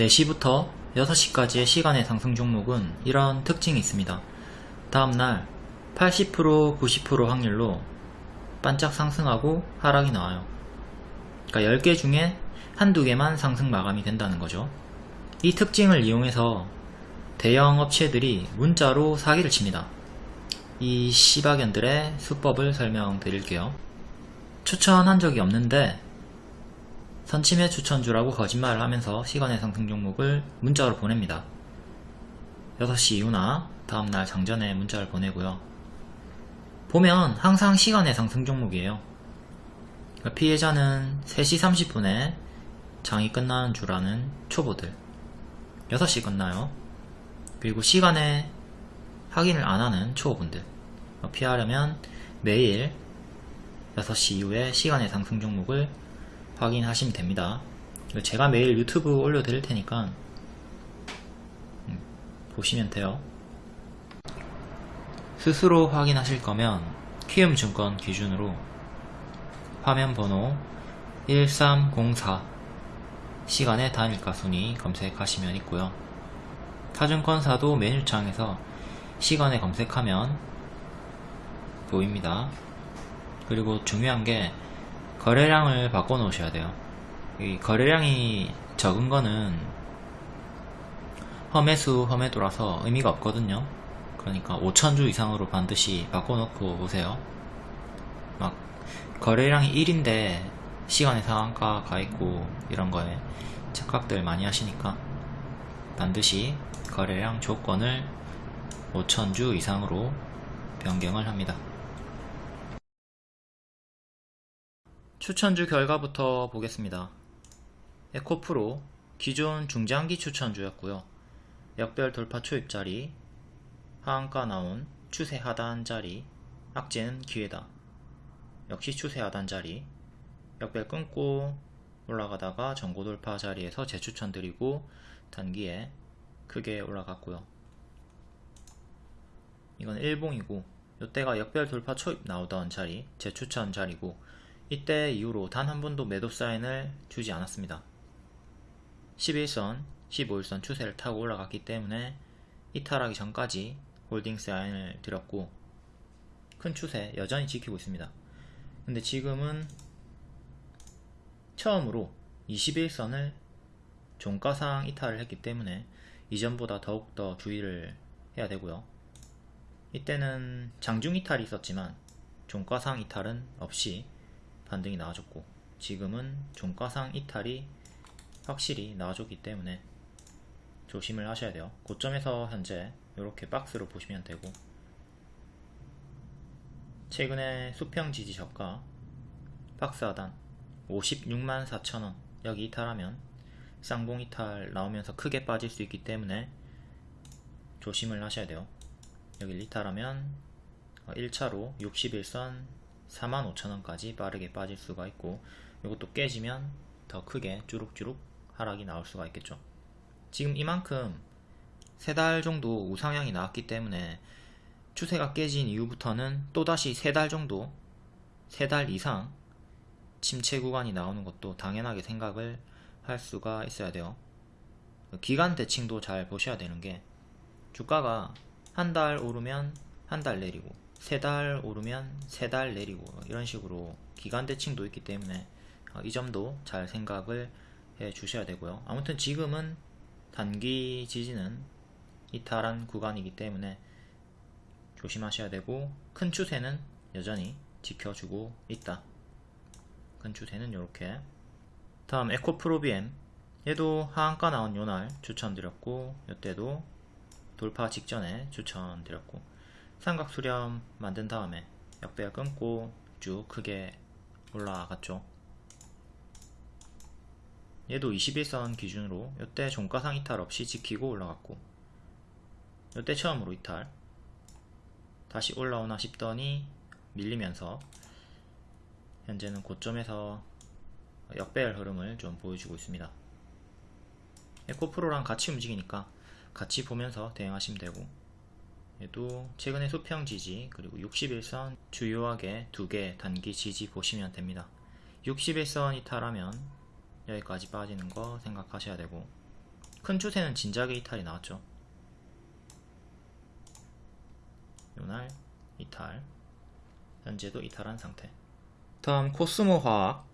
4시부터 6시까지의 시간의 상승 종목은 이런 특징이 있습니다. 다음날 80% 90% 확률로 반짝 상승하고 하락이 나와요. 그러니까 10개 중에 한두 개만 상승 마감이 된다는 거죠. 이 특징을 이용해서 대형 업체들이 문자로 사기를 칩니다. 이 시바견들의 수법을 설명드릴게요. 추천한 적이 없는데 선침해 추천주라고 거짓말을 하면서 시간의 상승 종목을 문자로 보냅니다. 6시 이후나 다음날 장전에 문자를 보내고요. 보면 항상 시간의 상승 종목이에요. 그러니까 피해자는 3시 30분에 장이 끝나는 줄 아는 초보들 6시 끝나요. 그리고 시간에 확인을 안 하는 초보분들 피하려면 매일 6시 이후에 시간의 상승 종목을 확인하시면 됩니다. 제가 매일 유튜브 올려드릴 테니까 음, 보시면 돼요. 스스로 확인하실 거면 키움증권 기준으로 화면 번호 1304 시간의 단일가 순위 검색하시면 있고요. 타증권사도 메뉴창에서 시간에 검색하면 보입니다. 그리고 중요한 게 거래량을 바꿔 놓으셔야 돼요. 이 거래량이 적은 거는 험해수 험해도라서 의미가 없거든요. 그러니까 5천주 이상으로 반드시 바꿔 놓고 오세요. 막 거래량이 1인데 시간의 상한가 가 있고 이런 거에 착각들 많이 하시니까 반드시 거래량 조건을 5천주 이상으로 변경을 합니다. 추천주 결과부터 보겠습니다. 에코프로 기존 중장기 추천주였고요. 역별 돌파 초입자리, 하한가 나온 추세 하단 자리, 악재는 기회다. 역시 추세 하단 자리, 역별 끊고 올라가다가 전고 돌파 자리에서 재추천 드리고 단기에 크게 올라갔고요. 이건 일봉이고 이때가 역별 돌파 초입 나오던 자리, 재추천 자리고 이때 이후로 단 한 번도 매도 사인을 주지 않았습니다. 11선, 15일선 추세를 타고 올라갔기 때문에 이탈하기 전까지 홀딩 사인을 드렸고 큰 추세 여전히 지키고 있습니다. 근데 지금은 처음으로 21선을 종가상 이탈을 했기 때문에 이전보다 더욱더 주의를 해야 되고요. 이때는 장중 이탈이 있었지만 종가상 이탈은 없이 반등이 나와줬고 지금은 종가상 이탈이 확실히 나와줬기 때문에 조심을 하셔야 돼요. 고점에서 현재 이렇게 박스로 보시면 되고 최근에 수평 지지 저가 박스 하단 56만 4천원 여기 이탈하면 쌍봉 이탈 나오면서 크게 빠질 수 있기 때문에 조심을 하셔야 돼요. 여기 이탈하면 1차로 61선 45,000원까지 빠르게 빠질 수가 있고 이것도 깨지면 더 크게 주룩주룩 하락이 나올 수가 있겠죠. 지금 이만큼 세 달 정도 우상향이 나왔기 때문에 추세가 깨진 이후부터는 또다시 세 달 정도 세 달 이상 침체 구간이 나오는 것도 당연하게 생각을 할 수가 있어야 돼요. 기간 대칭도 잘 보셔야 되는 게 주가가 한 달 오르면 한 달 내리고 세 달 오르면 세 달 내리고 이런 식으로 기간 대칭도 있기 때문에 어, 이 점도 잘 생각을 해 주셔야 되고요. 아무튼 지금은 단기 지지는 이탈한 구간이기 때문에 조심하셔야 되고 큰 추세는 여전히 지켜주고 있다. 큰 추세는 이렇게. 다음 에코프로비엠 얘도 하한가 나온 요날 추천드렸고 이때도 돌파 직전에 추천드렸고 삼각 수렴 만든 다음에 역배가 끊고 쭉 크게 올라갔죠. 얘도 21선 기준으로 이때 종가상 이탈 없이 지키고 올라갔고 이때 처음으로 이탈. 다시 올라오나 싶더니 밀리면서 현재는 고점에서 역배열 흐름을 좀 보여주고 있습니다. 에코프로랑 같이 움직이니까 같이 보면서 대응하시면 되고 얘도 최근에 수평 지지 그리고 61선 주요하게 두 개 단기 지지 보시면 됩니다. 61선 이탈하면 여기까지 빠지는 거 생각하셔야 되고 큰 추세는 진작에 이탈이 나왔죠. 요날 이탈 현재도 이탈한 상태. 다음 코스모 화학.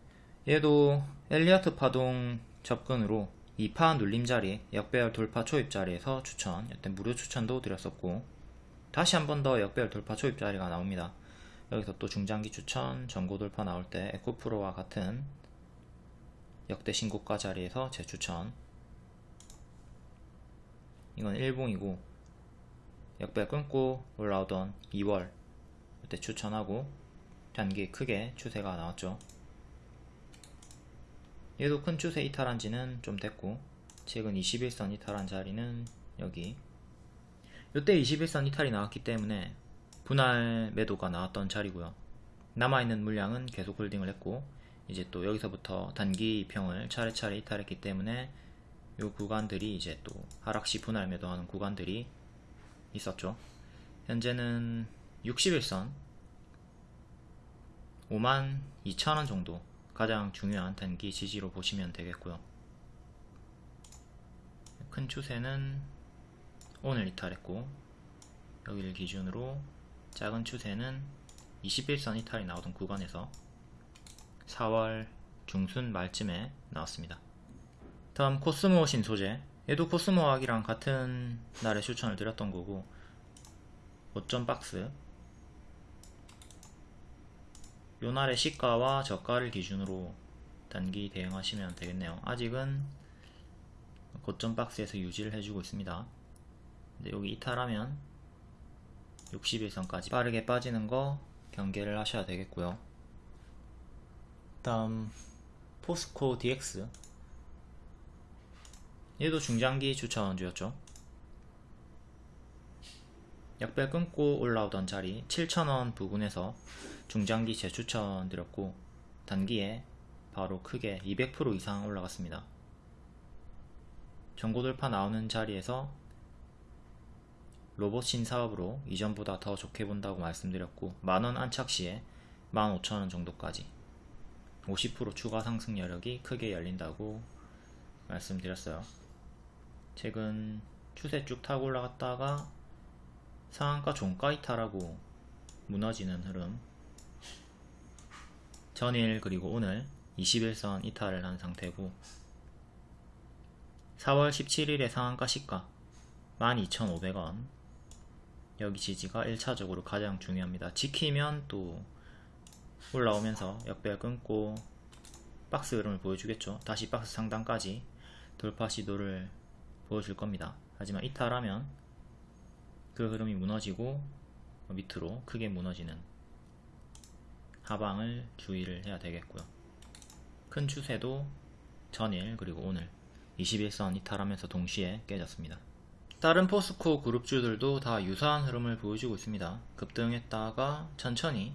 얘도 엘리어트 파동 접근으로 2파 눌림자리 역배열 돌파 초입자리에서 추천 이때 무료 추천도 드렸었고 다시 한 번 더 역배열 돌파 초입 자리가 나옵니다. 여기서 또 중장기 추천 전고 돌파 나올 때 에코프로와 같은 역대 신고가 자리에서 재추천. 이건 일봉이고 역배 끊고 올라오던 2월 그때 추천하고 단기 크게 추세가 나왔죠. 얘도 큰 추세 이탈한 지는 좀 됐고 최근 21선 이탈한 자리는 여기 이때 21선 이탈이 나왔기 때문에 분할 매도가 나왔던 자리고요 남아있는 물량은 계속 홀딩을 했고 이제 또 여기서부터 단기 평을 차례차례 이탈했기 때문에 이 구간들이 이제 또 하락시 분할 매도하는 구간들이 있었죠. 현재는 61선 5만 2천원 정도 가장 중요한 단기 지지로 보시면 되겠고요. 큰 추세는 오늘 이탈했고 여기를 기준으로 작은 추세는 21선 이탈이 나오던 구간에서 4월 중순 말쯤에 나왔습니다. 다음 코스모 신소재. 얘도 코스모학이랑 같은 날에 추천을 드렸던 거고 5점 박스. 요 날의 시가와 저가를 기준으로 단기 대응하시면 되겠네요. 아직은 고점 박스에서 유지를 해주고 있습니다 여기 이탈하면 61선까지 빠르게 빠지는 거 경계를 하셔야 되겠고요 다음 포스코 DX 얘도 중장기 추천주였죠. 약배 끊고 올라오던 자리 7,000원 부근에서 중장기 재추천 드렸고 단기에 바로 크게 200% 이상 올라갔습니다. 전고돌파 나오는 자리에서 로봇 신 사업으로 이전보다 더 좋게 본다고 말씀드렸고 만원 안착 시에 15,000원 정도까지 50% 추가 상승 여력이 크게 열린다고 말씀드렸어요. 최근 추세 쭉 타고 올라갔다가 상한가 종가 이탈하고 무너지는 흐름 전일 그리고 오늘 21선 이탈을 한 상태고 4월 17일에 상한가 시가 12,500원 여기 지지가 1차적으로 가장 중요합니다. 지키면 또 올라오면서 역배열 끊고 박스 흐름을 보여주겠죠. 다시 박스 상단까지 돌파 시도를 보여줄 겁니다. 하지만 이탈하면 그 흐름이 무너지고 밑으로 크게 무너지는 하방을 주의를 해야 되겠고요. 큰 추세도 전일 그리고 오늘 21선 이탈하면서 동시에 깨졌습니다. 다른 포스코 그룹주들도 다 유사한 흐름을 보여주고 있습니다. 급등했다가 천천히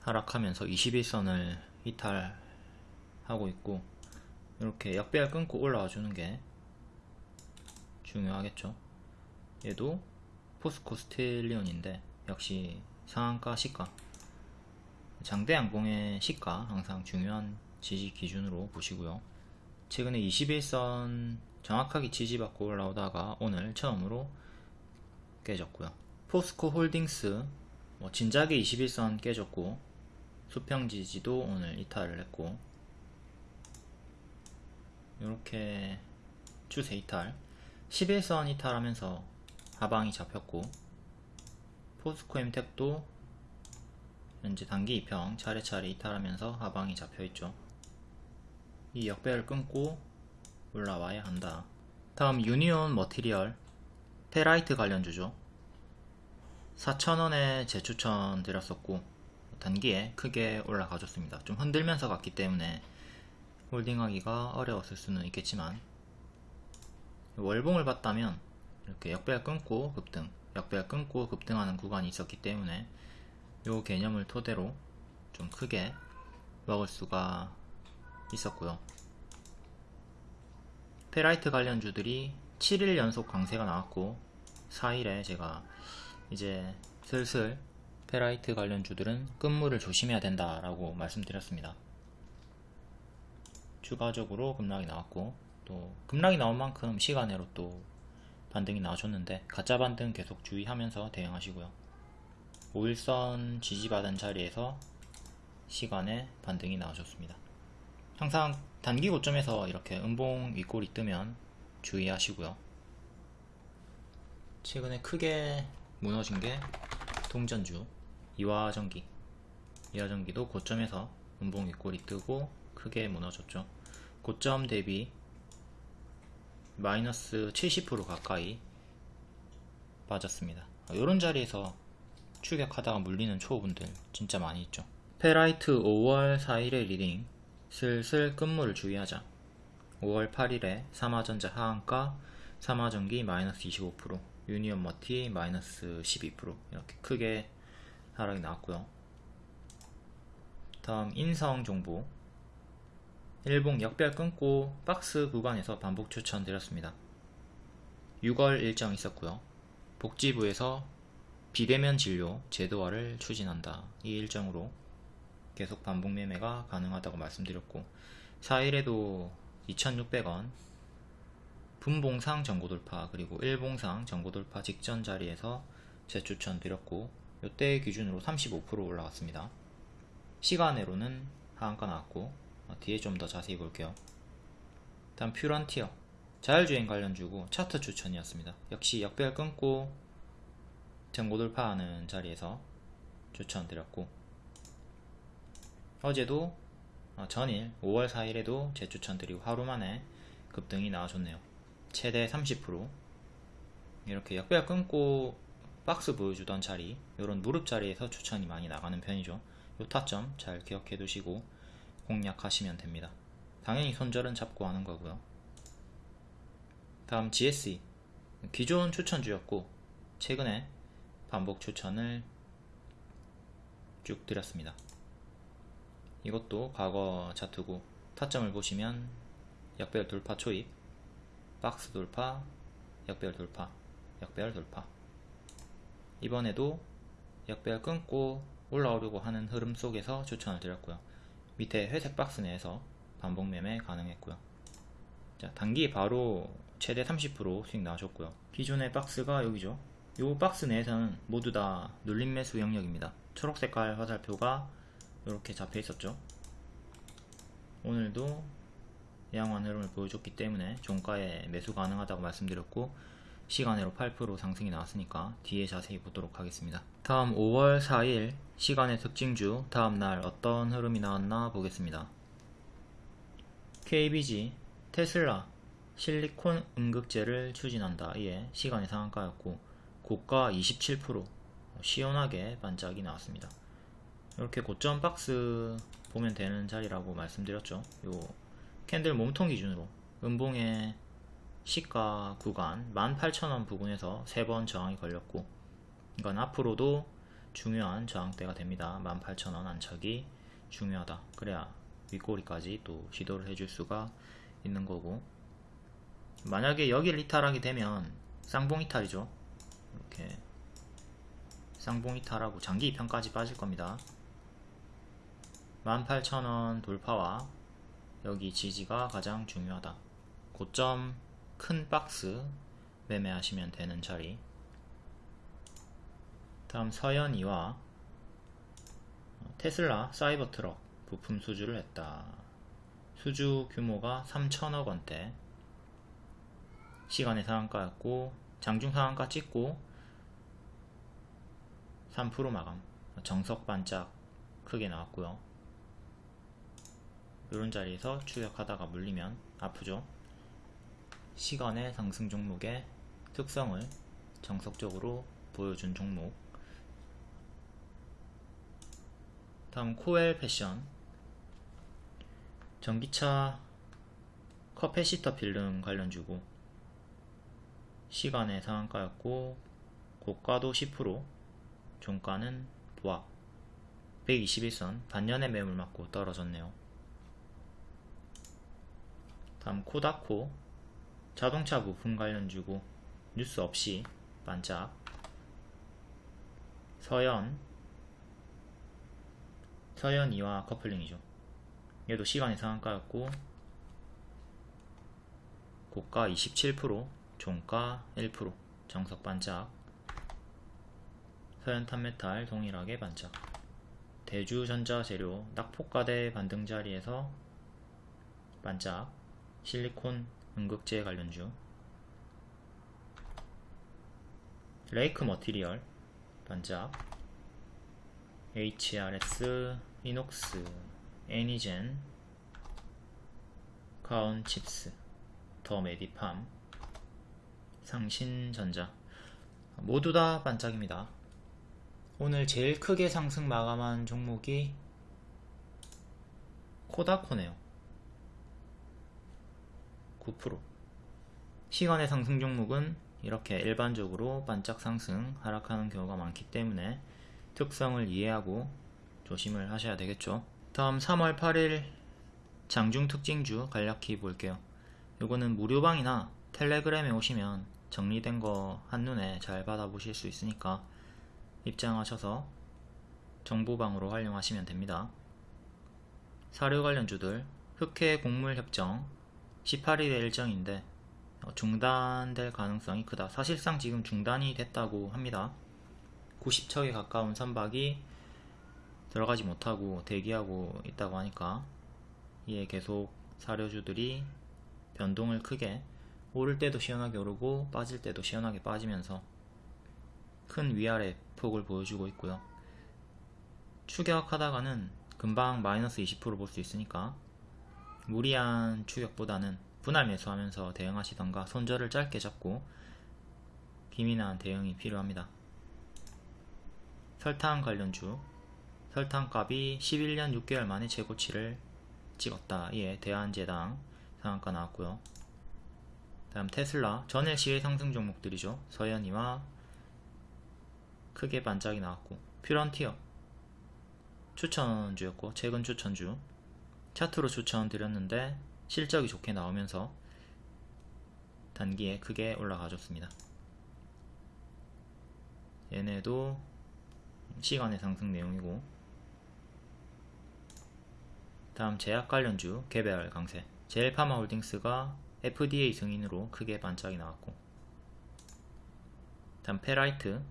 하락하면서 21선을 이탈하고 있고 이렇게 역배열 끊고 올라와 주는 게 중요하겠죠. 얘도 포스코 스틸리온인데 역시 상한가 시가. 장대 양봉의 시가 항상 중요한 지지 기준으로 보시고요. 최근에 21선 정확하게 지지받고 올라오다가 오늘 처음으로 깨졌고요. 포스코 홀딩스 뭐 진작에 21선 깨졌고 수평 지지도 오늘 이탈을 했고 이렇게 추세 이탈 11선 이탈하면서 하방이 잡혔고 포스코 엠텍도 현재 단기 이평 차례차례 이탈하면서 하방이 잡혀있죠. 이 역배를 끊고 올라와야 한다. 다음 유니온 머티리얼 테라이트 관련주죠. 4,000원에 재추천 드렸었고 단기에 크게 올라가줬습니다. 좀 흔들면서 갔기 때문에 홀딩하기가 어려웠을 수는 있겠지만 월봉을 봤다면 이렇게 역배열 끊고 급등 역배열 끊고 급등하는 구간이 있었기 때문에 이 개념을 토대로 좀 크게 먹을 수가 있었고요 페라이트 관련주들이 7일 연속 강세가 나왔고 4일에 제가 이제 슬슬 페라이트 관련주들은 끝물을 조심해야 된다 라고 말씀드렸습니다. 추가적으로 급락이 나왔고 또 급락이 나온 만큼 시간으로 또 반등이 나와줬는데 가짜 반등 계속 주의하면서 대응하시고요. 5일선 지지받은 자리에서 시간에 반등이 나와줬습니다 항상 단기 고점에서 이렇게 음봉 윗골이 뜨면 주의하시고요. 최근에 크게 무너진 게 동전주 이화전기. 이화전기도 고점에서 음봉 윗골이 뜨고 크게 무너졌죠. 고점 대비 마이너스 70% 가까이 빠졌습니다. 이런 자리에서 추격하다가 물리는 초보분들 진짜 많이 있죠. 페라이트 5월 4일의 리딩 슬슬 끝물을 주의하자. 5월 8일에 삼화전자 하한가 삼화전기 마이너스 25% 유니온 머티 마이너스 12% 이렇게 크게 하락이 나왔고요. 다음 인성 정보. 일봉 역배열 끊고 박스 구간에서 반복 추천드렸습니다. 6월 일정 있었고요. 복지부에서 비대면 진료 제도화를 추진한다. 이 일정으로 계속 반복 매매가 가능하다고 말씀드렸고 4일에도 2600원 분봉상 전고 돌파 그리고 일봉상 전고 돌파 직전 자리에서 재추천 드렸고 이때 기준으로 35% 올라갔습니다. 시간으로는 하한가 나왔고 어, 뒤에 좀 더 자세히 볼게요. 다음 퓨런티어. 자율주행 관련주고 차트 추천이었습니다. 역시 역별 끊고 전고 돌파하는 자리에서 추천드렸고 어제도 어, 전일 5월 4일에도 재추천드리고 하루 만에 급등이 나와줬네요. 최대 30% 이렇게 역별 끊고 박스 보여주던 자리 이런 무릎 자리에서 추천이 많이 나가는 편이죠. 요 타점 잘 기억해 두시고 공략하시면 됩니다. 당연히 손절은 잡고 하는 거고요. 다음 GSE 기존 추천주였고 최근에 반복 추천을 쭉 드렸습니다 이것도 과거 차트고 타점을 보시면 역별 돌파 초입 박스 돌파 역별 돌파 역별 돌파. 이번에도 역별 끊고 올라오려고 하는 흐름 속에서 추천을 드렸고요. 밑에 회색 박스 내에서 반복 매매 가능했고요. 자 단기 바로 최대 30% 수익 나와줬고요. 기존의 박스가 여기죠. 이 박스 내에서는 모두 다 눌림 매수 영역입니다. 초록색깔 화살표가 이렇게 잡혀 있었죠. 오늘도 양호한 흐름을 보여줬기 때문에 종가에 매수 가능하다고 말씀드렸고 시간으로 8% 상승이 나왔으니까 뒤에 자세히 보도록 하겠습니다. 다음 5월 4일 시간의 특징주 다음날 어떤 흐름이 나왔나 보겠습니다. KBG 테슬라 실리콘 음극재를 추진한다. 이에 시간의 상한가였고 고가 27% 시원하게 반짝이 나왔습니다 이렇게 고점 박스 보면 되는 자리라고 말씀드렸죠. 요 캔들 몸통 기준으로. 음봉의 시가 구간 18,000원 부근에서 3번 저항이 걸렸고 이건 앞으로도 중요한 저항대가 됩니다. 18,000원 안착이 중요하다. 그래야 윗꼬리까지 또 시도를 해줄 수가 있는 거고. 만약에 여기를 이탈하게 되면 쌍봉 이탈이죠. 이렇게 쌍봉 이탈하고 장기 입형까지 빠질 겁니다 18,000원 돌파와 여기 지지가 가장 중요하다. 고점 큰 박스 매매하시면 되는 자리. 다음 서현이와 테슬라 사이버 트럭 부품 수주를 했다. 수주 규모가 3천억 원대. 시간의 상한가였고 장중 상한가 찍고 3% 마감. 정석 반짝 크게 나왔고요 이런 자리에서 추격하다가 물리면 아프죠. 시간외 상승 종목의 특성을 정석적으로 보여준 종목. 다음 코웰패션. 전기차 커패시터 필름 관련주고. 시간의 상한가였고 고가도 10% 종가는 보합. 121선. 반년의 매물 맞고 떨어졌네요 다음 코다코 자동차 부품 관련 주고 뉴스 없이 반짝. 서현 서현이와 커플링이죠. 얘도 시간의 상한가였고 고가 27% 종가 1% 정석 반짝. 서현 탄메탈 동일하게 반짝. 대주전자 재료 낙폭과대 반등 자리에서 반짝 실리콘 음극재 관련주. 레이크 머티리얼 반짝 HRS 이녹스 애니젠. 가온칩스 더 메디팜. 상신전자. 모두 다 반짝입니다. 오늘 제일 크게 상승 마감한 종목이 코다코네요 9% 시간외 상승 종목은 이렇게 일반적으로 반짝 상승 하락하는 경우가 많기 때문에 특성을 이해하고 조심을 하셔야 되겠죠. 다음 3월 8일 장중 특징주 간략히 볼게요. 요거는 무료방이나 텔레그램에 오시면 정리된 거 한눈에 잘 받아보실 수 있으니까 입장하셔서 정보방으로 활용하시면 됩니다. 사료 관련주들 흑해 곡물협정 18일의 일정인데 어, 중단될 가능성이 크다. 사실상 지금 중단이 됐다고 합니다. 90척에 가까운 선박이 들어가지 못하고 대기하고 있다고 하니까 이에 계속 사료주들이 변동을 크게 오를 때도 시원하게 오르고 빠질 때도 시원하게 빠지면서 큰 위아래 폭을 보여주고 있고요. 추격하다가는 금방 마이너스 20%볼 수 있으니까 무리한 추격보다는 분할 매수하면서 대응하시던가 손절을 짧게 잡고 기민한 대응이 필요합니다. 설탕 관련주 설탕값이 11년 6개월 만에 최고치를 찍었다. 이에 대한제당 상한가 나왔고요. 다음 테슬라 전일 시의 상승 종목들이죠. 서현이와 크게 반짝이 나왔고 퓨런티어 추천주였고 최근 추천주 차트로 추천드렸는데 실적이 좋게 나오면서 단기에 크게 올라가줬습니다. 얘네도 시간의 상승 내용이고 다음 제약 관련주 개별 강세. 제일파마홀딩스가 FDA 승인으로 크게 반짝이 나왔고 다음 페라이트.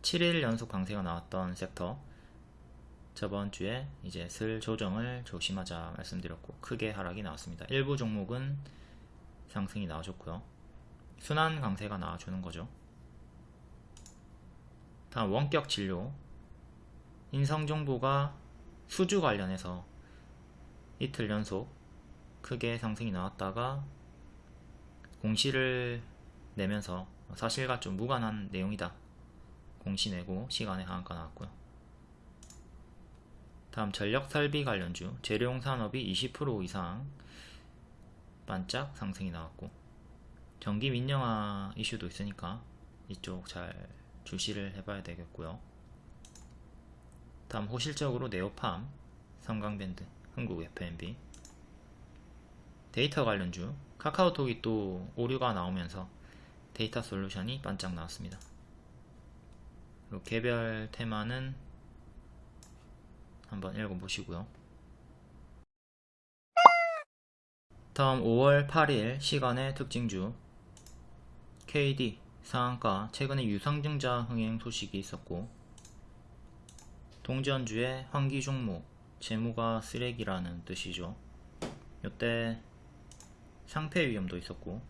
7일 연속 강세가 나왔던 섹터 저번 주에 이제 슬 조정을 조심하자 말씀드렸고 크게 하락이 나왔습니다. 일부 종목은 상승이 나와줬고요. 순환 강세가 나와주는 거죠. 다음 원격 진료 인성정보가 수주 관련해서 이틀 연속 크게 상승이 나왔다가 공시를 내면서 사실과 좀 무관한 내용이다. 공시 내고 시간에 하한가 나왔고요. 다음 전력 설비 관련주 재료용 산업이 20% 이상 반짝 상승이 나왔고 전기 민영화 이슈도 있으니까 이쪽 잘 주시를 해봐야 되겠고요. 다음 호실적으로 네오팜 성광밴드 흥국 F&B 데이터 관련주 카카오톡이 또 오류가 나오면서 데이터 솔루션이 반짝 나왔습니다. 개별 테마는 한번 읽어보시고요. 다음 5월 8일 시간의 특징주 KD 상한가 최근에 유상증자 흥행 소식이 있었고 동전주의 환기 종목 재무가 쓰레기라는 뜻이죠. 이때 상패 위험도 있었고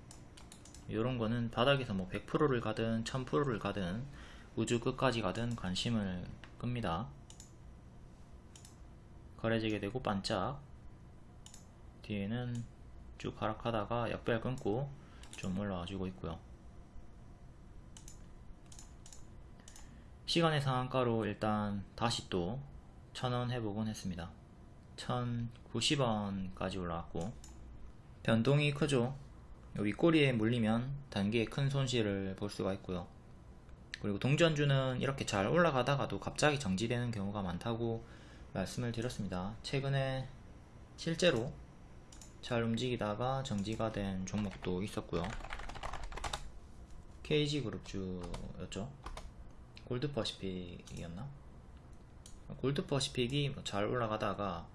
이런 거는 바닥에서 뭐 100%를 가든 1000%를 가든 우주 끝까지 가든 관심을 끕니다. 거래지게 되고 반짝. 뒤에는 쭉 하락하다가 약별 끊고 좀 올라와주고 있고요. 시간의 상한가로 일단 다시 또 1000원 회복은 했습니다. 1090원까지 올라왔고 변동이 크죠. 윗꼬리에 물리면 단기에 큰 손실을 볼 수가 있고요. 그리고 동전주는 이렇게 잘 올라가다가도 갑자기 정지되는 경우가 많다고 말씀을 드렸습니다. 최근에 실제로 잘 움직이다가 정지가 된 종목도 있었고요. KG그룹주였죠. 골드퍼시픽이었나? 골드퍼시픽이 뭐잘 올라가다가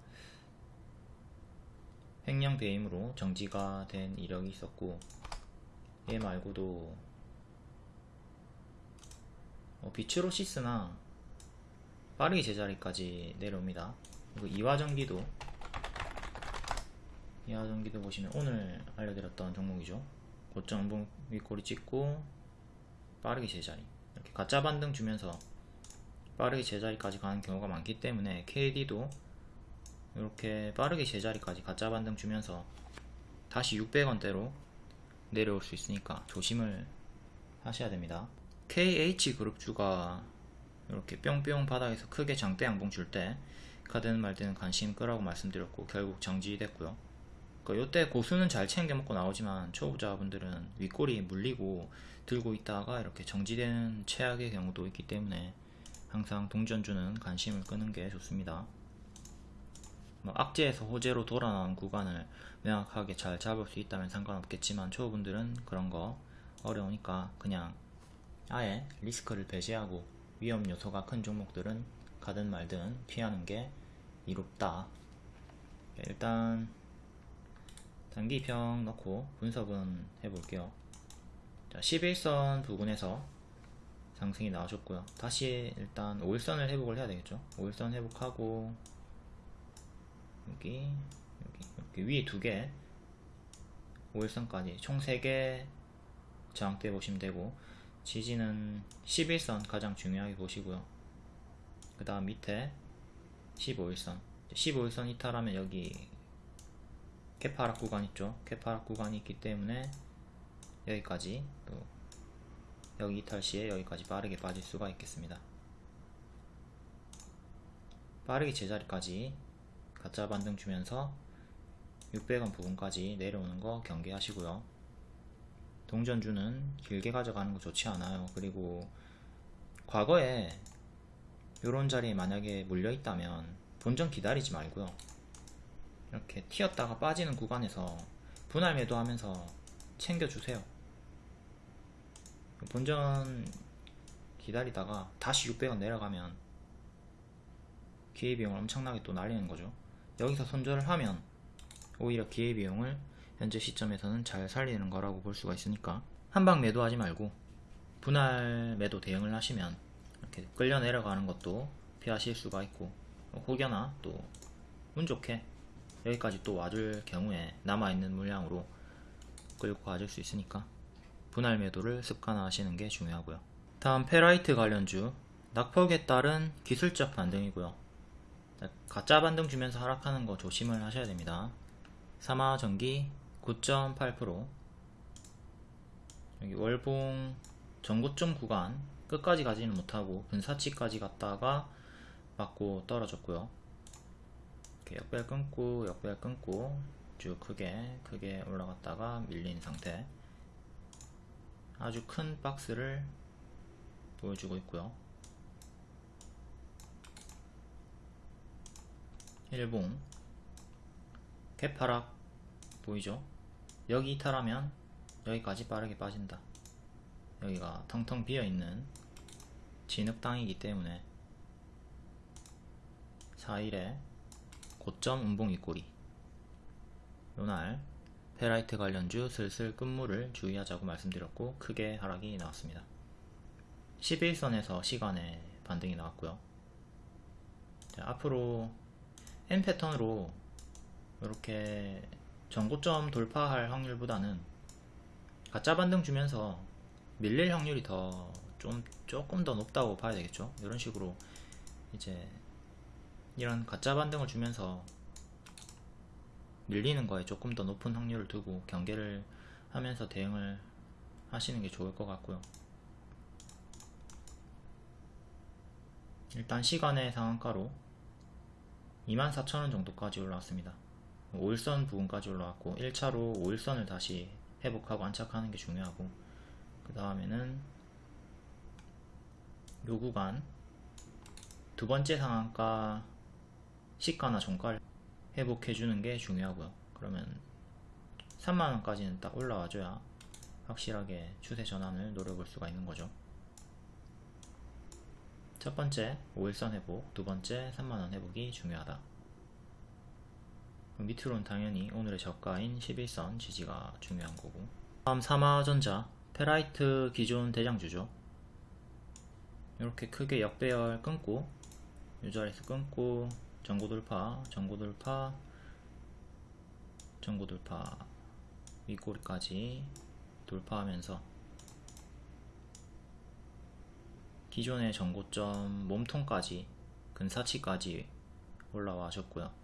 횡령 배임으로 정지가 된 이력이 있었고 얘 말고도 어, 비츠로시스나 빠르게 제자리까지 내려옵니다. 그리고 이화전기도 이화전기도 보시면 오늘 알려드렸던 종목이죠. 고점 윗꼬리 찍고 빠르게 제자리 이렇게 가짜 반등 주면서 빠르게 제자리까지 가는 경우가 많기 때문에 KD도 이렇게 빠르게 제자리까지 가짜 반등 주면서 다시 600원대로 내려올 수 있으니까 조심을 하셔야 됩니다. KH그룹주가 이렇게 뿅뿅 바닥에서 크게 장대 양봉 줄때 가든 말든 관심 끄라고 말씀드렸고 결국 정지됐고요. 그러니까 요때 고수는 잘 챙겨 먹고 나오지만 초보자분들은 윗골이 물리고 들고 있다가 이렇게 정지되는 최악의 경우도 있기 때문에 항상 동전주는 관심을 끄는 게 좋습니다. 뭐 악재에서 호재로 돌아 나온 구간을 명확하게 잘 잡을 수 있다면 상관없겠지만 초보분들은 그런 거 어려우니까 그냥 아예 리스크를 배제하고 위험 요소가 큰 종목들은 가든 말든 피하는 게 이롭다. 일단 단기평 넣고 분석은 해볼게요. 자, 11선 부분에서 상승이 나와줬고요. 다시 일단 5일선을 회복을 해야 되겠죠. 5일선 회복하고 여기 여기, 여기 위에 두 개 5일선까지 총 3개 저항대 보시면 되고 지지는 11선 가장 중요하게 보시고요. 그 다음 밑에 15일선 15일선 이탈하면 여기 캐파락 구간 있죠. 캐파락 구간이 있기 때문에 여기까지 또 여기 이탈 시에 여기까지 빠르게 빠질 수가 있겠습니다. 빠르게 제자리까지 가짜 반등 주면서 600원 부분까지 내려오는 거 경계하시고요. 동전주는 길게 가져가는 거 좋지 않아요. 그리고 과거에 이런 자리에 만약에 물려 있다면 본전 기다리지 말고요. 이렇게 튀었다가 빠지는 구간에서 분할 매도하면서 챙겨주세요. 본전 기다리다가 다시 600원 내려가면 기회비용을 엄청나게 또 날리는 거죠. 여기서 손절을 하면 오히려 기회비용을 현재 시점에서는 잘 살리는 거라고 볼 수가 있으니까 한방 매도하지 말고 분할 매도 대응을 하시면 이렇게 끌려 내려가는 것도 피하실 수가 있고 혹여나 또 운 좋게 여기까지 또 와줄 경우에 남아있는 물량으로 끌고 가줄 수 있으니까 분할 매도를 습관화하시는 게 중요하고요. 다음 페라이트 관련주 낙폭에 따른 기술적 반등이고요. 가짜 반등 주면서 하락하는 거 조심을 하셔야 됩니다. 사마전기 9.8% 여기 월봉 전고점 구간 끝까지 가지는 못하고 분사치까지 갔다가 맞고 떨어졌고요. 이렇게 역별 끊고 역별 끊고 쭉 크게 크게 올라갔다가 밀린 상태 아주 큰 박스를 보여주고 있고요. 일봉 개파락 보이죠? 여기 이탈하면 여기까지 빠르게 빠진다. 여기가 텅텅 비어있는 진흙 땅이기 때문에 4일에 고점 운봉 윗꼬리 요날 페라이트 관련주 슬슬 끝물을 주의하자고 말씀드렸고 크게 하락이 나왔습니다. 11선에서 시간에 반등이 나왔고요. 자, 앞으로 N 패턴으로 이렇게 전고점 돌파할 확률보다는 가짜 반등 주면서 밀릴 확률이 더 좀 조금 더 높다고 봐야 되겠죠. 이런 식으로 이제 이런 가짜 반등을 주면서 밀리는 거에 조금 더 높은 확률을 두고 경계를 하면서 대응을 하시는 게 좋을 것 같고요. 일단 시간의 상한가로 24,000원 정도까지 올라왔습니다. 5일선 부분까지 올라왔고 1차로 5일선을 다시 회복하고 안착하는 게 중요하고 그 다음에는 요 구간 두 번째 상한가 시가나 종가를 회복해주는 게 중요하고요. 그러면 3만원까지는 딱 올라와줘야 확실하게 추세 전환을 노려볼 수가 있는 거죠. 첫 번째 5일선 회복, 두 번째 3만원 회복이 중요하다. 밑으로는 당연히 오늘의 저가인 11선 지지가 중요한 거고. 다음 삼화전자 페라이트 기존 대장주죠. 이렇게 크게 역배열 끊고 이 자리에서 끊고 전고 돌파 전고 돌파 전고 돌파 윗꼬리까지 돌파하면서 기존의 전고점 몸통까지 근사치까지 올라와줬고요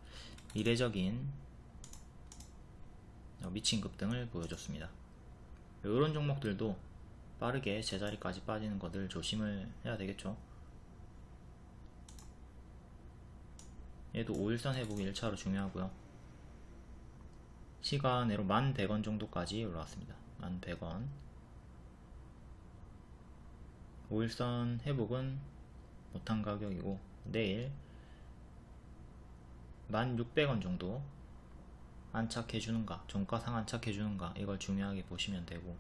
이례적인 미친 급 등을 보여줬습니다. 이런 종목들도 빠르게 제자리까지 빠지는 것들 조심을 해야 되겠죠. 얘도 5일선 회복이 1차로 중요하고요. 시간으로 1100원 정도까지 올라왔습니다. 1100원. 5일선 회복은 못한 가격이고 내일 1600원 정도 안착해주는가 종가 상 안착해주는가 이걸 중요하게 보시면 되고.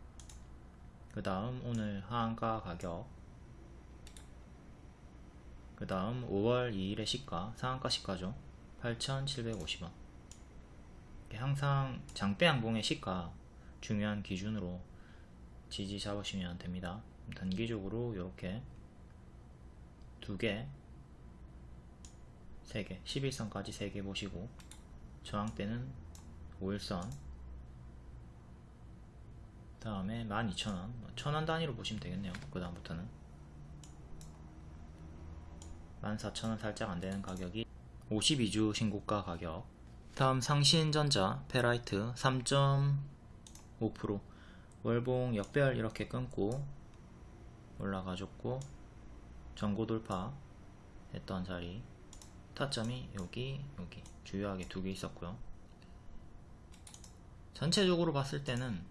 그 다음 오늘 하한가 가격. 그 다음 5월 2일의 시가 상한가 시가죠. 8,750원. 항상 장대 양봉의 시가 중요한 기준으로 지지 잡으시면 됩니다. 단기적으로 이렇게 두개 3개 11선까지 3개 보시고 저항대는 5일선 다음에 12,000원 1000원 단위로 보시면 되겠네요. 그 다음부터는. 14,000원 살짝 안되는 가격이 52주 신고가 가격. 다음 상신전자 페라이트 3.5% 월봉 역별 이렇게 끊고 올라가줬고 전고 돌파 했던 자리 타점이 여기 여기. 주요하게 두 개 있었고요. 전체적으로 봤을 때는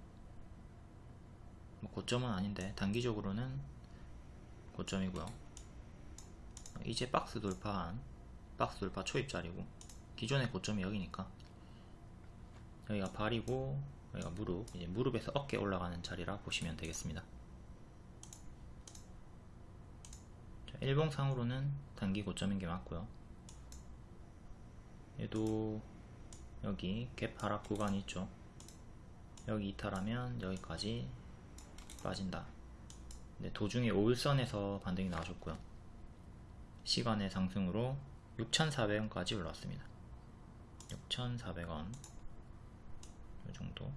뭐 고점은 아닌데 단기적으로는 고점이고요. 이제 박스 돌파한 박스 돌파 초입자리고 기존의 고점이 여기니까 여기가 발이고 여기가 무릎 이제 무릎에서 어깨 올라가는 자리라 보시면 되겠습니다. 일봉상으로는 단기 고점인 게 맞고요 얘도 여기 갭 하락 구간이 있죠. 여기 이탈하면 여기까지 빠진다. 네, 도중에 5일선에서 반등이 나와줬고요. 시간의 상승으로 6,400원까지 올라왔습니다. 6,400원. 이 정도.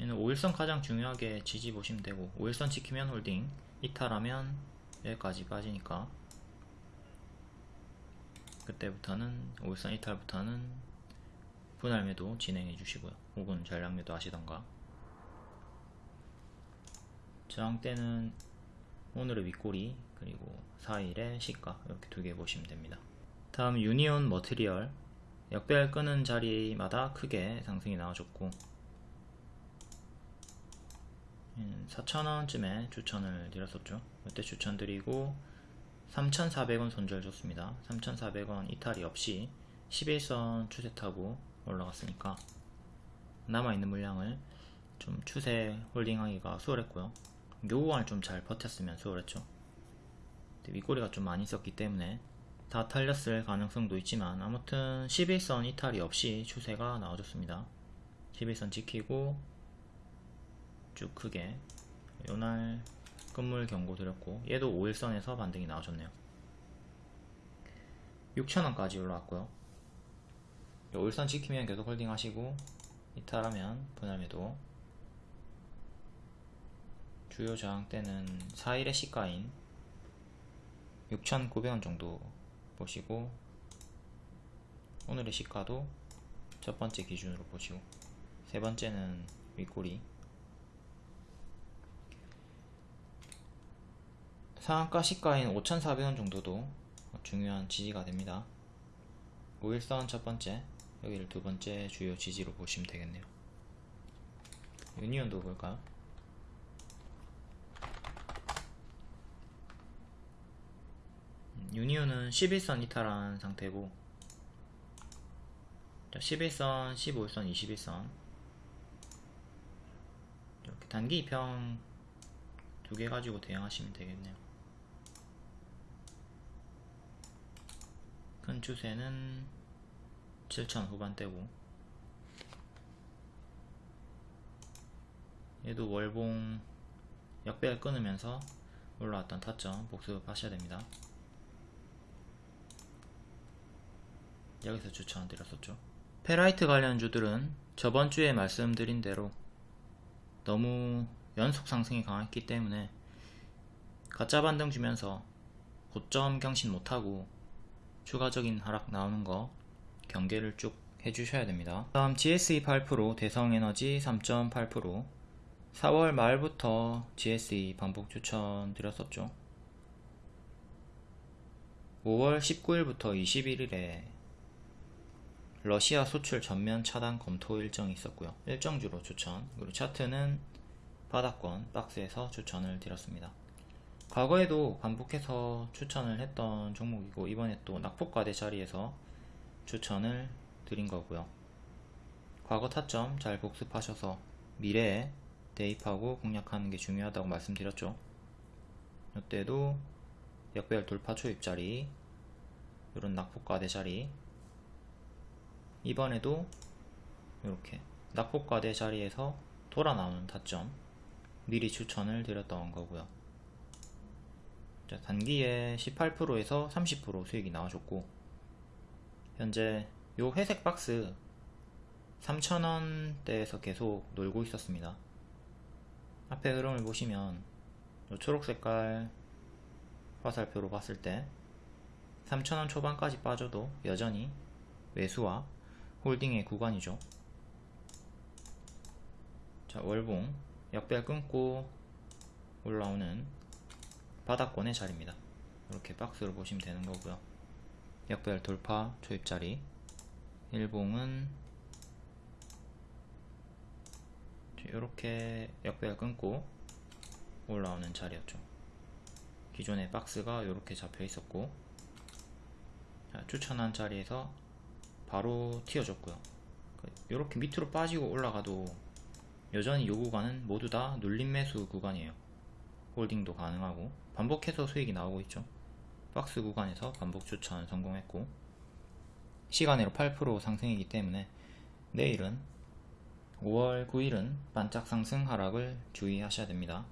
얘는 5일선 가장 중요하게 지지 보시면 되고 5일선 지키면 홀딩 이탈하면 여기까지 빠지니까 그때부터는 5일선 이탈부터는 분할 매도 진행해 주시고요. 혹은 전량 매도 하시던가. 저항대는 오늘의 윗꼬리 그리고 4일의 시가 이렇게 두 개 보시면 됩니다. 다음 유니온머티리얼. 역배열 끄는 자리마다 크게 상승이 나와줬고 4,000원쯤에 추천을 드렸었죠. 이때 추천드리고 3,400원 손절 줬습니다. 3,400원 이탈이 없이 11선 추세 타고 올라갔으니까 남아있는 물량을 좀 추세 홀딩하기가 수월했고요. 요 구간을 좀 잘 버텼으면 수월했죠. 윗꼬리가 좀 많이 있었기 때문에 다 탈렸을 가능성도 있지만 아무튼 11선 이탈이 없이 추세가 나와줬습니다. 11선 지키고 쭉 크게 요날 끝물 경고 드렸고 얘도 5일선에서 반등이 나와줬네요. 6천원까지 올라왔고요. 5일선 지키면 계속 홀딩 하시고 이탈하면 분할매도 주요 저항대는 4일의 시가인 6,900원 정도 보시고 오늘의 시가도 첫 번째 기준으로 보시고 세 번째는 윗꼬리 상한가 시가인 5,400원 정도도 중요한 지지가 됩니다. 5일선 첫 번째 여기를 두 번째 주요 지지로 보시면 되겠네요. 유니온도 볼까요? 유니온은 11선 이탈한 상태고 11선, 15일선, 21선. 이렇게 단기 입형 두개 가지고 대응하시면 되겠네요 큰 추세는 7천 후반대고 얘도 월봉 역배를 끊으면서 올라왔던 타점 복습하셔야 됩니다. 여기서 추천드렸었죠. 페라이트 관련주들은 저번 주에 말씀드린 대로 너무 연속 상승이 강했기 때문에 가짜 반등 주면서 고점 경신 못하고 추가적인 하락 나오는 거 경계를 쭉 해주셔야 됩니다. 다음 GSE 8% 대성에너지 3.8% 4월 말부터 GSE 반복 추천 드렸었죠. 5월 19일부터 21일에 러시아 수출 전면 차단 검토 일정이 있었고요. 일정주로 추천, 그리고 차트는 바닥권 박스에서 추천을 드렸습니다. 과거에도 반복해서 추천을 했던 종목이고 이번에 또 낙폭과대 자리에서 추천을 드린 거고요. 과거 타점 잘 복습하셔서 미래에 대입하고 공략하는 게 중요하다고 말씀드렸죠. 이때도 역배열 돌파 초입 자리 이런 낙폭과대 자리 이번에도 이렇게 낙폭과대 자리에서 돌아 나오는 타점 미리 추천을 드렸던 거고요. 자, 단기에 18%에서 30% 수익이 나와줬고 현재 요 회색 박스 3,000원대에서 계속 놀고 있었습니다. 앞에 흐름을 보시면 요 초록 색깔 화살표로 봤을 때 3,000원 초반까지 빠져도 여전히 매수와 홀딩의 구간이죠. 자, 월봉 역별 끊고 올라오는 바닥권의 자리입니다. 이렇게 박스로 보시면 되는 거고요. 역별 돌파 초입자리 일봉은 이렇게 역별 끊고 올라오는 자리였죠. 기존의 박스가 이렇게 잡혀 있었고 추천한 자리에서 바로 튀어줬고요. 이렇게 밑으로 빠지고 올라가도 여전히 요 구간은 모두 다 눌림 매수 구간이에요. 홀딩도 가능하고 반복해서 수익이 나오고 있죠. 박스 구간에서 반복 추천 성공했고 시간으로 8% 상승이기 때문에 내일은 5월 9일은 반짝 상승 하락을 주의하셔야 됩니다.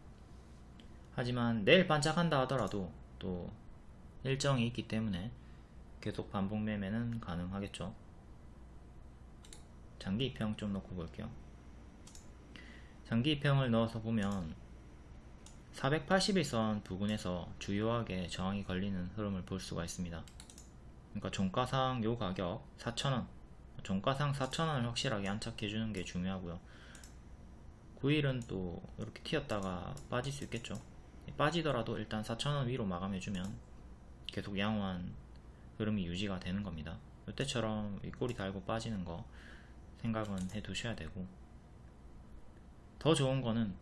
하지만 내일 반짝한다 하더라도 또 일정이 있기 때문에 계속 반복 매매는 가능하겠죠. 장기 입평 좀 넣고 볼게요. 장기 입평을 넣어서 보면 481선 부근에서 주요하게 저항이 걸리는 흐름을 볼 수가 있습니다. 그러니까 종가상 요 가격 4,000원 종가상 4,000원을 확실하게 안착해주는 게 중요하고요. 9일은 또 이렇게 튀었다가 빠질 수 있겠죠. 빠지더라도 일단 4,000원 위로 마감해주면 계속 양호한 흐름이 유지가 되는 겁니다. 이때처럼 윗꼬리 달고 빠지는 거 생각은 해 두셔야 되고 더 좋은 거는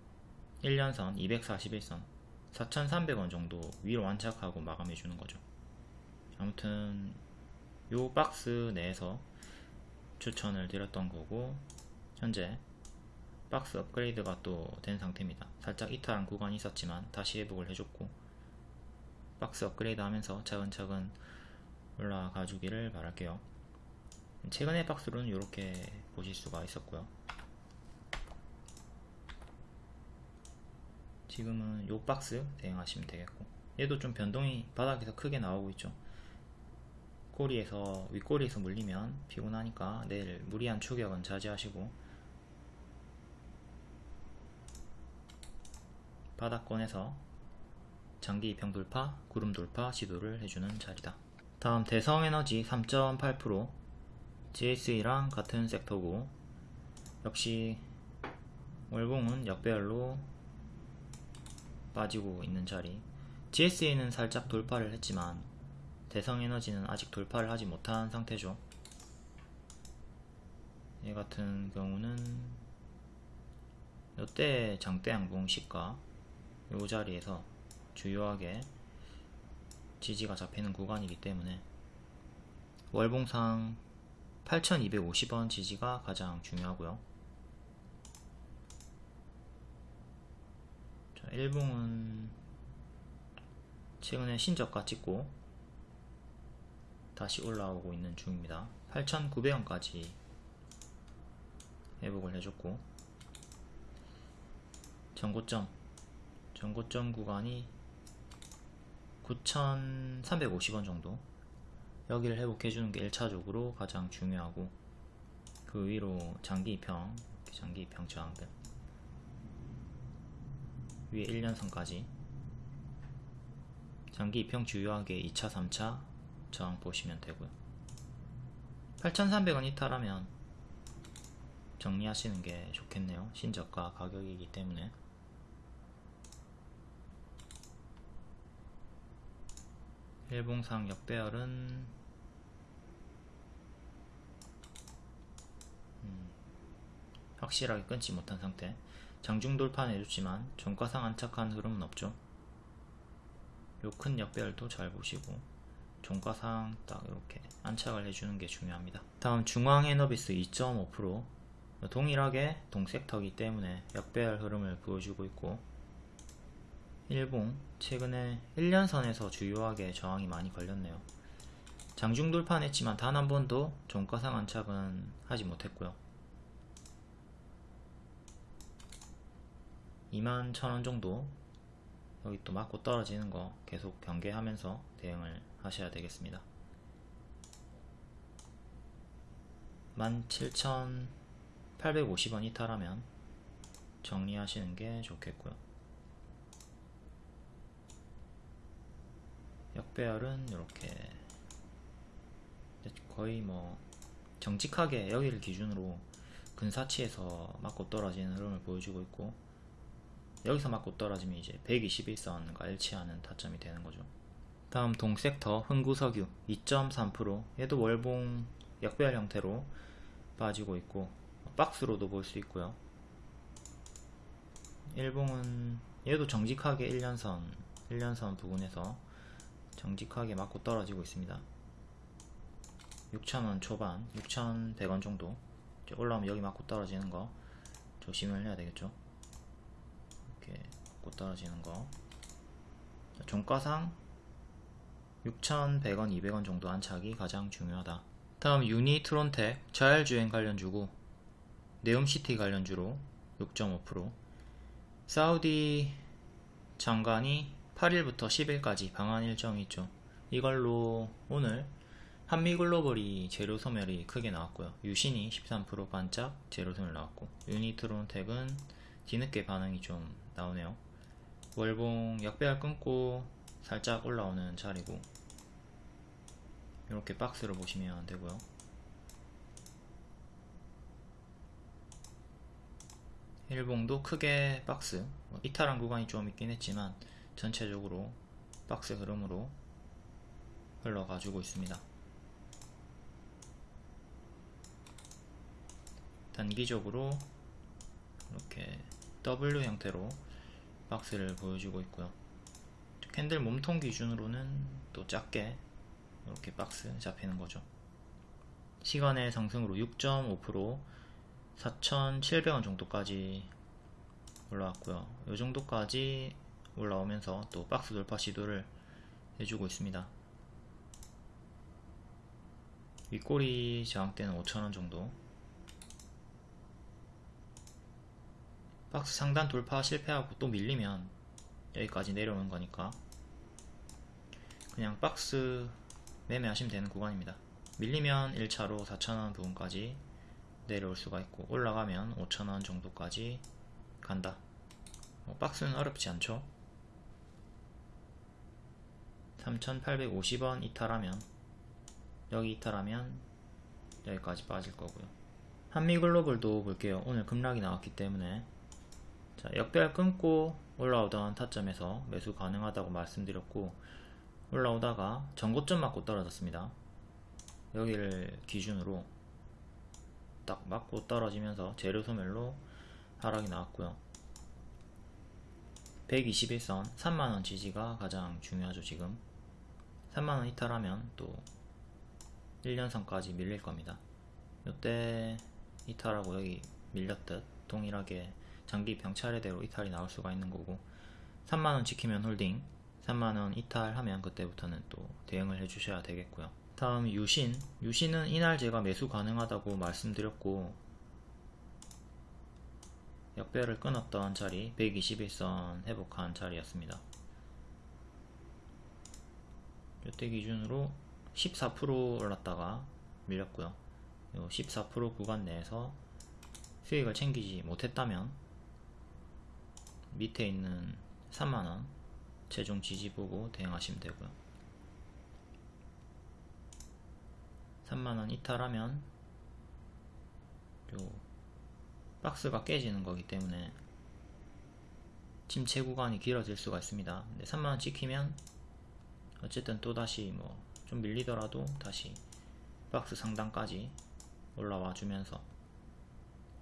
1년선 241선 4,300원 정도 위로 완착하고 마감해 주는 거죠. 아무튼 요 박스 내에서 추천을 드렸던 거고 현재 박스 업그레이드가 또 된 상태입니다. 살짝 이탈한 구간이 있었지만 다시 회복을 해줬고 박스 업그레이드 하면서 차근차근 올라가 주기를 바랄게요. 최근의 박스로는 이렇게 보실 수가 있었고요. 지금은 요 박스 대응하시면 되겠고 얘도 좀 변동이 바닥에서 크게 나오고 있죠. 꼬리에서 윗꼬리에서 물리면 피곤하니까 내일 무리한 추격은 자제하시고 바닥권에서 장기 입평 돌파, 구름 돌파 시도를 해주는 자리다. 다음 대성에너지 3.8% GSE랑 같은 섹터고 역시 월봉은 역배열로 빠지고 있는 자리. GSE는 살짝 돌파를 했지만 대성에너지는 아직 돌파를 하지 못한 상태죠. 얘 같은 경우는 이때 장대 양봉 시가 요 자리에서 주요하게 지지가 잡히는 구간이기 때문에 월봉상 8250원 지지가 가장 중요하고요 일봉은 최근에 신저가 찍고 다시 올라오고 있는 중입니다. 8,900원까지 회복을 해줬고 전고점 전고점 구간이 9,350원 정도? 여기를 회복해주는 게 1차적으로 가장 중요하고 그 위로 장기 입형 장기 입형 저항들 위에 1년선까지. 장기 입형 주요하게 2차 3차 저항 보시면 되고요. 8,300원 이탈하면 정리하시는 게 좋겠네요. 신저가 가격이기 때문에. 일봉상 역배열은 음, 확실하게 끊지 못한 상태 장중 돌파는 해줬지만 종가상 안착한 흐름은 없죠. 요 큰 역배열도 잘 보시고 종가상 딱 이렇게 안착을 해주는 게 중요합니다. 다음 중앙 에너비스 2.5% 동일하게 동섹터이기 때문에 역배열 흐름을 보여주고 있고 일봉 최근에 1년선에서 주요하게 저항이 많이 걸렸네요. 장중 돌파했지만 단 한 번도 종가상 안착은 하지 못했고요 2만 1000원 정도 여기 또 맞고 떨어지는 거 계속 경계하면서 대응을 하셔야 되겠습니다. 17,850원 이탈하면 정리하시는 게 좋겠고요. 역배열은 이렇게 거의 뭐 정직하게 여기를 기준으로 근사치에서 맞고 떨어지는 흐름을 보여주고 있고 여기서 맞고 떨어지면 이제 121선과 일치하는 타점이 되는 거죠. 다음 동섹터 흥구석유. 2.3% 얘도 월봉 역배열 형태로 빠지고 있고 박스로도 볼 수 있고요. 일봉은 얘도 정직하게 1년선 1년선 부분에서 정직하게 맞고 떨어지고 있습니다. 6,000원 초반 6,100원 정도. 올라오면 여기 맞고 떨어지는 거 조심을 해야 되겠죠 이렇게 맞고 떨어지는 거 종가상 6,100원 200원 정도 안착이 가장 중요하다 다음 유니 트론텍 자율주행 관련주고 네옴시티 관련주로 6.5% 사우디 장관이 8일부터 10일까지 방한 일정이 있죠. 이걸로 오늘 한미글로벌이 재료 소멸이 크게 나왔고요. 유신이 13% 반짝 재료 소멸 나왔고 유니트론텍은 뒤늦게 반응이 좀 나오네요. 월봉 역배열 끊고 살짝 올라오는 자리고 이렇게 박스를 보시면 되고요. 일봉도 크게 박스 이탈한 구간이 좀 있긴 했지만 전체적으로 박스 흐름으로 흘러가지고 있습니다. 단기적으로 이렇게 W 형태로 박스를 보여주고 있고요. 캔들 몸통 기준으로는 또 작게 이렇게 박스 잡히는 거죠. 시간의 상승으로 6.5% 4,700원 정도까지 올라왔고요. 이 정도까지 올라오면서 또 박스 돌파 시도를 해주고 있습니다. 윗꼬리 저항대는 5,000원 정도 박스 상단 돌파 실패하고 또 밀리면 여기까지 내려오는 거니까 그냥 박스 매매하시면 되는 구간입니다. 밀리면 1차로 4,000원 부분까지 내려올 수가 있고 올라가면 5,000원 정도까지 간다. 뭐 박스는 어렵지 않죠? 3850원 이탈하면 여기 이탈하면 여기까지 빠질 거고요 한미글로벌도 볼게요 오늘 급락이 나왔기 때문에 자 역배열 끊고 올라오던 타점에서 매수 가능하다고 말씀드렸고 올라오다가 전고점 맞고 떨어졌습니다. 여기를 기준으로 딱 맞고 떨어지면서 재료 소멸로 하락이 나왔고요. 121선 3만원 지지가 가장 중요하죠 지금. 3만원 이탈하면 또 1년선까지 밀릴 겁니다. 이때 이탈하고 여기 밀렸듯 동일하게 장기 병 차례대로 이탈이 나올 수가 있는 거고 3만원 지키면 홀딩 3만원 이탈하면 그때부터는 또 대응을 해주셔야 되겠고요. 다음 유신. 유신은 이날 제가 매수 가능하다고 말씀드렸고 역배를 끊었던 자리 121선 회복한 자리였습니다. 이때 기준으로 14% 올랐다가 밀렸고요. 14% 구간 내에서 수익을 챙기지 못했다면 밑에 있는 3만원 최종 지지 보고 대응하시면 되고요. 3만원 이탈하면 요 박스가 깨지는 거기 때문에 침체 구간이 길어질 수가 있습니다. 근데 3만원 찍히면 어쨌든 또다시 뭐 좀 밀리더라도 다시 박스 상단까지 올라와 주면서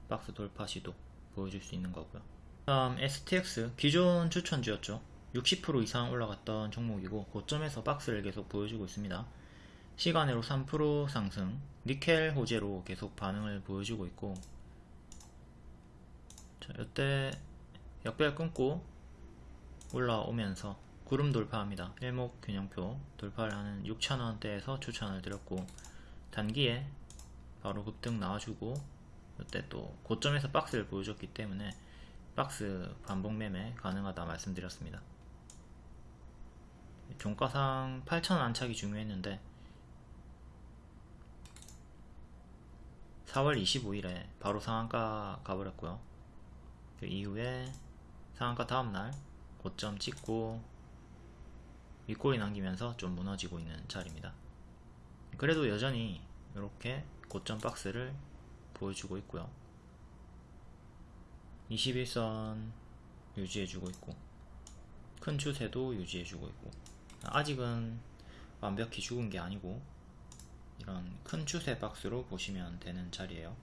박스 돌파 시도 보여줄 수 있는 거고요 다음 STX 기존 추천주였죠 60% 이상 올라갔던 종목이고 고점에서 박스를 계속 보여주고 있습니다 시간으로 3% 상승 니켈 호재로 계속 반응을 보여주고 있고 자, 이때 역별 끊고 올라오면서 구름 돌파합니다. 일목 균형표 돌파를 하는 6천원대에서 추천을 드렸고 단기에 바로 급등 나와주고 이때 또 고점에서 박스를 보여줬기 때문에 박스 반복 매매 가능하다 말씀드렸습니다. 종가상 8,000원 안착이 중요했는데 4월 25일에 바로 상한가 가버렸고요. 그 이후에 상한가 다음날 고점 찍고 윗골이 남기면서 좀 무너지고 있는 자리입니다. 그래도 여전히 이렇게 고점 박스를 보여주고 있고요. 21선 유지해주고 있고 큰 추세도 유지해주고 있고 아직은 완벽히 죽은 게 아니고 이런 큰 추세 박스로 보시면 되는 자리예요.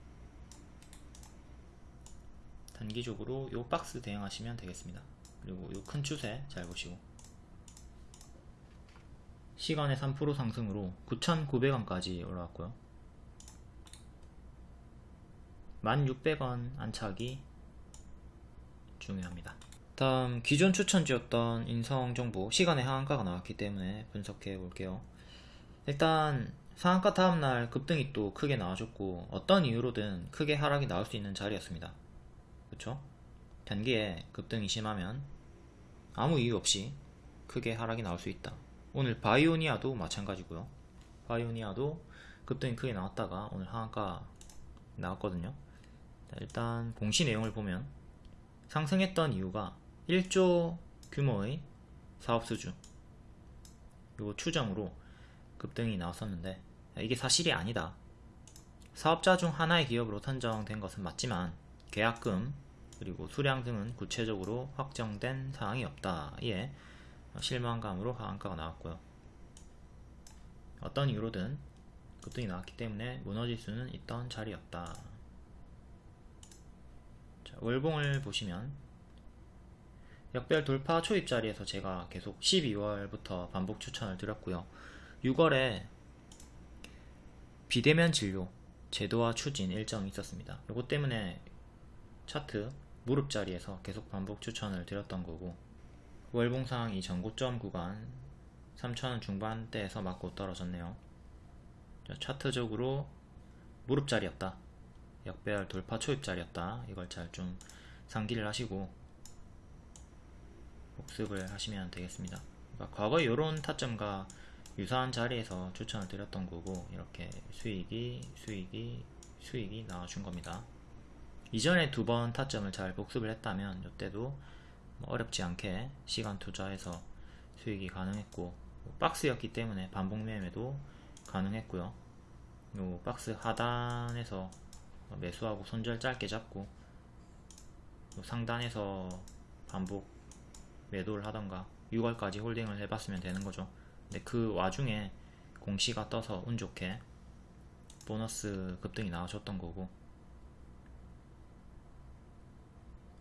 단기적으로 이 박스 대응하시면 되겠습니다. 그리고 이큰 추세 잘 보시고 시간의 3% 상승으로 9,900원까지 올라왔고요. 1,600원 안착이 중요합니다. 다음 기존 추천지였던 인성정보 시간의 하한가가 나왔기 때문에 분석해 볼게요. 일단 상한가 다음날 급등이 또 크게 나와줬고 어떤 이유로든 크게 하락이 나올 수 있는 자리였습니다. 그쵸? 단기에 급등이 심하면 아무 이유 없이 크게 하락이 나올 수 있다. 오늘 바이오니아도 마찬가지고요 바이오니아도 급등이 크게 나왔다가 오늘 하한가 나왔거든요 일단 공시 내용을 보면 상승했던 이유가 1조 규모의 사업 수주 요 추정으로 급등이 나왔었는데 이게 사실이 아니다 사업자 중 하나의 기업으로 선정된 것은 맞지만 계약금 그리고 수량 등은 구체적으로 확정된 사항이 없다 이에 실망감으로 하한가가 나왔고요. 어떤 이유로든 급등이 나왔기 때문에 무너질 수는 있던 자리였다. 자, 월봉을 보시면 역별 돌파 초입 자리에서 제가 계속 12월부터 반복 추천을 드렸고요. 6월에 비대면 진료 제도화 추진 일정이 있었습니다. 이것 때문에 차트 무릎 자리에서 계속 반복 추천을 드렸던 거고 월봉상 이 전고점 구간 3천원 중반대에서 맞고 떨어졌네요 차트적으로 무릎 자리였다 역배열 돌파 초입자리였다. 이걸 잘 좀 상기를 하시고 복습을 하시면 되겠습니다. 그러니까 과거에 이런 타점과 유사한 자리에서 추천을 드렸던 거고 이렇게 수익이 수익이 수익이 나와준 겁니다. 이전에 두 번 타점을 잘 복습을 했다면 이때도 뭐 어렵지 않게 시간 투자해서 수익이 가능했고 박스였기 때문에 반복 매매도 가능했고요. 요 박스 하단에서 매수하고 손절 짧게 잡고 상단에서 반복 매도를 하던가 6월까지 홀딩을 해봤으면 되는 거죠. 근데 그 와중에 공시가 떠서 운 좋게 보너스 급등이 나와줬던 거고.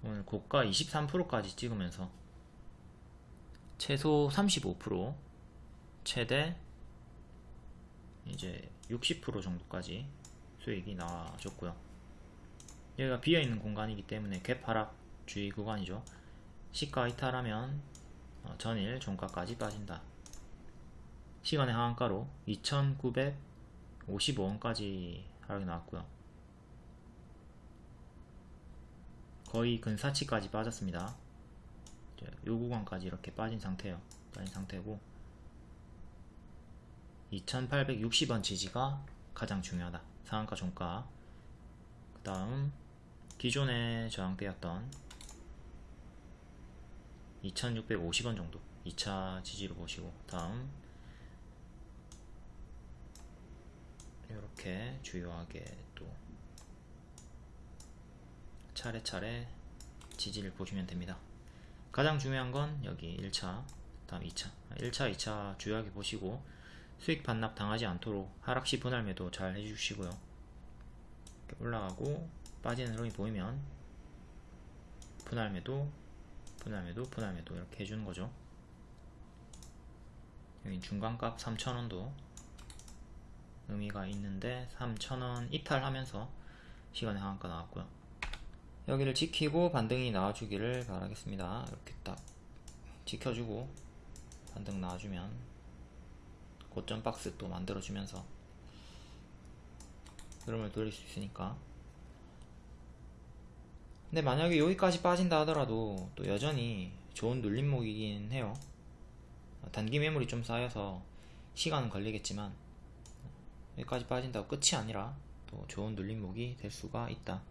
오늘 고가 23%까지 찍으면서 최소 35% 최대 이제 60% 정도까지 수익이 나와줬고요 여기가 비어있는 공간이기 때문에 갭 하락 주의 구간이죠 시가 이탈하면 어, 전일 종가까지 빠진다 시간의 하한가로 2,955원까지 하락이 나왔고요. 거의 근사치까지 빠졌습니다. 요 구간까지 이렇게 빠진 상태예요. 빠진 상태고 2860원 지지가 가장 중요하다. 상한가 종가. 그 다음 기존의 저항대였던 2650원 정도 2차 지지로 보시고 다음 이렇게 주요하게 또 차례차례 지지를 보시면 됩니다. 가장 중요한 건 여기 1차, 다음 2차. 1차, 2차 주요하게 보시고 수익 반납 당하지 않도록 하락시 분할 매도 잘 해주시고요. 올라가고 빠지는 흐름이 보이면 분할 매도, 분할 매도, 분할 매도 이렇게 해주는 거죠. 여기 중간값 3,000원도 의미가 있는데 3,000원 이탈하면서 시간의 하한가 나왔고요. 여기를 지키고 반등이 나와주기를 바라겠습니다. 이렇게 딱 지켜주고 반등 나와주면 고점 박스 또 만들어주면서 흐름을 돌릴 수 있으니까 근데 만약에 여기까지 빠진다 하더라도 또 여전히 좋은 눌림목이긴 해요. 단기 매물이 좀 쌓여서 시간은 걸리겠지만 여기까지 빠진다고 끝이 아니라 또 좋은 눌림목이 될 수가 있다.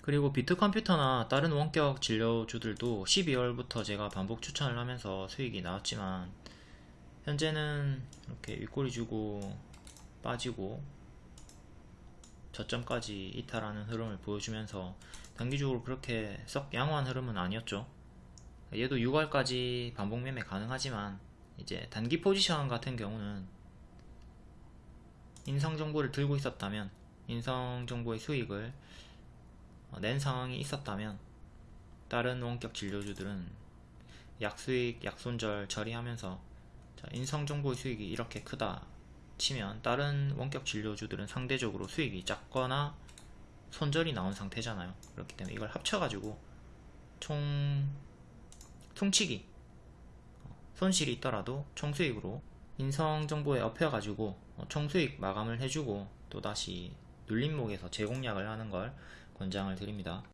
그리고 비트컴퓨터나 다른 원격 진료주들도 12월부터 제가 반복 추천을 하면서 수익이 나왔지만 현재는 이렇게 윗꼬리 주고 빠지고 저점까지 이탈하는 흐름을 보여주면서 단기적으로 그렇게 썩 양호한 흐름은 아니었죠. 얘도 6월까지 반복 매매 가능하지만 이제 단기 포지션 같은 경우는 인성 정보를 들고 있었다면 인성 정보의 수익을 어, 낸 상황이 있었다면 다른 원격 진료주들은 약수익, 약손절 처리하면서 자, 인성정보의 수익이 이렇게 크다 치면 다른 원격 진료주들은 상대적으로 수익이 작거나 손절이 나온 상태잖아요. 그렇기 때문에 이걸 합쳐가지고 총 퉁치기 어, 손실이 있더라도 총수익으로 인성정보에 업혀가지고 어, 총수익 마감을 해주고 또다시 눌림목에서 재공략을 하는 걸 권장을 드립니다.